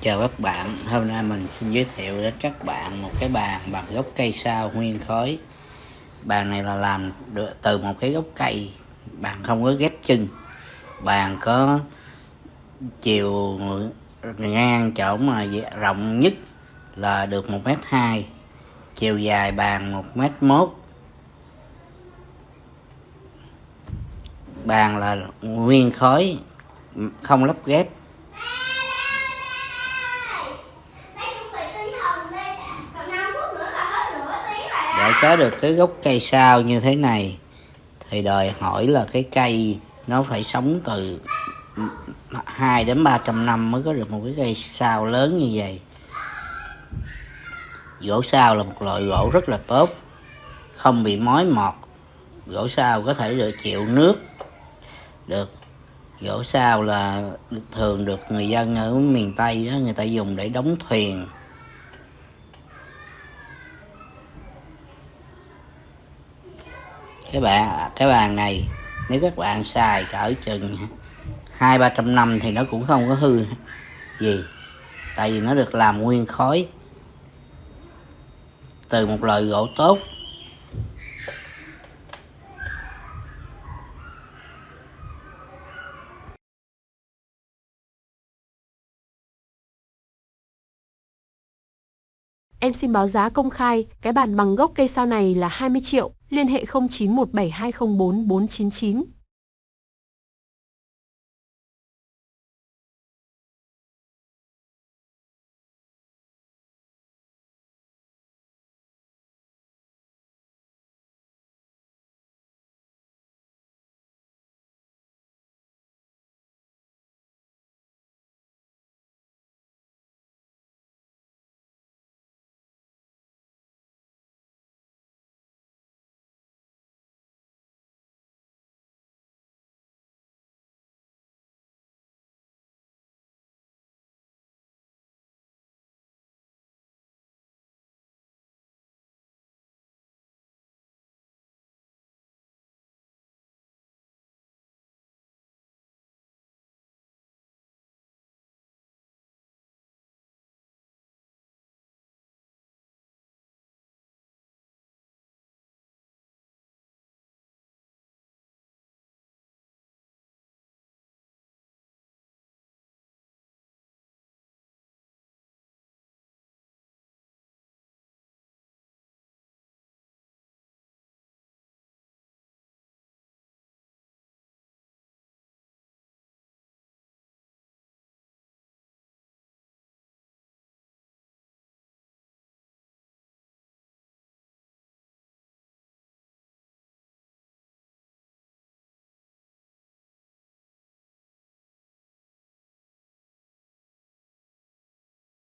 Chào các bạn, hôm nay mình xin giới thiệu đến các bạn một cái bàn bằng gốc cây sao nguyên khối. Bàn này là làm được từ một cái gốc cây, bàn không có ghép chân. Bàn có chiều ngang chỗ mà rộng nhất là được 1 mét hai Chiều dài bàn 1 mét mốt. Bàn là nguyên khối, không lắp ghép. Có được cái gốc cây sao như thế này, thì đòi hỏi là cái cây nó phải sống từ 2 đến 300 năm mới có được một cái cây sao lớn như vậy. Gỗ sao là một loại gỗ rất là tốt, không bị mối mọt. Gỗ sao có thể được chịu nước được. Gỗ sao là thường được người dân ở miền tây đó người ta dùng để đóng thuyền. Cái bàn cái bàn này, nếu các bạn xài cỡ chừng hai ba trăm năm thì nó cũng không có hư gì. Tại vì nó được làm nguyên khối. Từ một loại gỗ tốt Em xin báo giá công khai, cái bàn bằng gốc cây sao này là 20 triệu, liên hệ 0917204499.